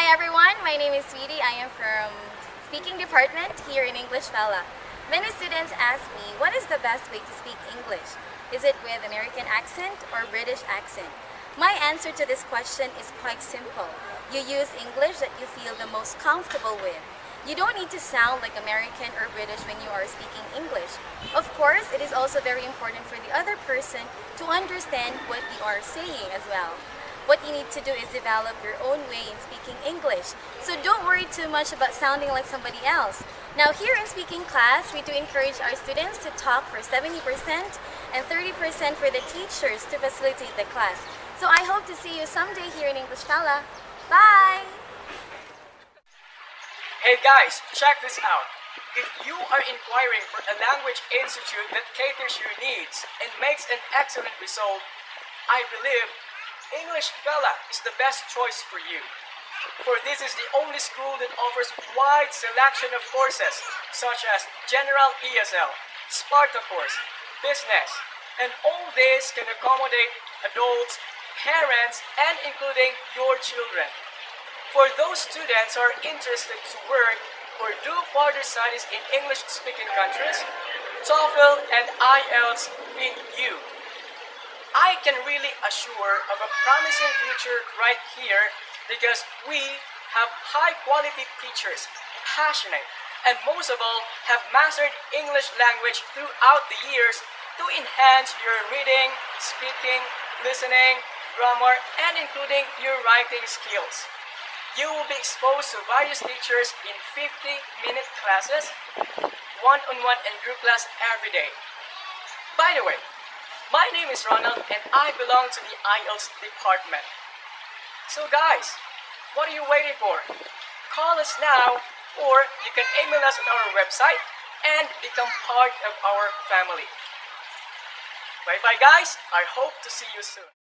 everyone, my name is Sweetie. I am from speaking department here in English Fella. Many students ask me, what is the best way to speak English? Is it with American accent or British accent? My answer to this question is quite simple. You use English that you feel the most comfortable with. You don't need to sound like American or British when you are speaking English. Of course, it is also very important for the other person to understand what you are saying as well. What you need to do is develop your own way in speaking English. So don't worry too much about sounding like somebody else. Now here in speaking class, we do encourage our students to talk for 70% and 30% for the teachers to facilitate the class. So I hope to see you someday here in English Fella. Bye! Hey guys, check this out. If you are inquiring for a language institute that caters your needs and makes an excellent result, I believe English Fella is the best choice for you. For this is the only school that offers wide selection of courses such as General ESL, Sparta course, Business, and all this can accommodate adults, parents, and including your children. For those students who are interested to work or do further studies in English-speaking countries, TOEFL and IELTS fit you. I can really assure of a promising future right here because we have high-quality teachers, passionate, and most of all, have mastered English language throughout the years to enhance your reading, speaking, listening, grammar, and including your writing skills. You will be exposed to various teachers in 50-minute classes, one-on-one and group class every day. By the way, my name is Ronald and I belong to the IELTS department. So guys, what are you waiting for? Call us now or you can email us on our website and become part of our family. Bye bye guys, I hope to see you soon.